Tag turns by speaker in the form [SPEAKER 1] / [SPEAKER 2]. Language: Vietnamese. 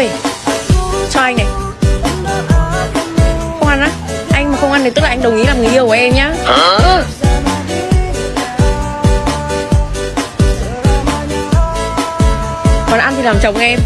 [SPEAKER 1] ơi Cho anh này. Không ăn á. Anh mà không ăn thì tức là anh đồng ý làm người yêu của em nhá. Ừ. Còn ăn thì làm chồng em.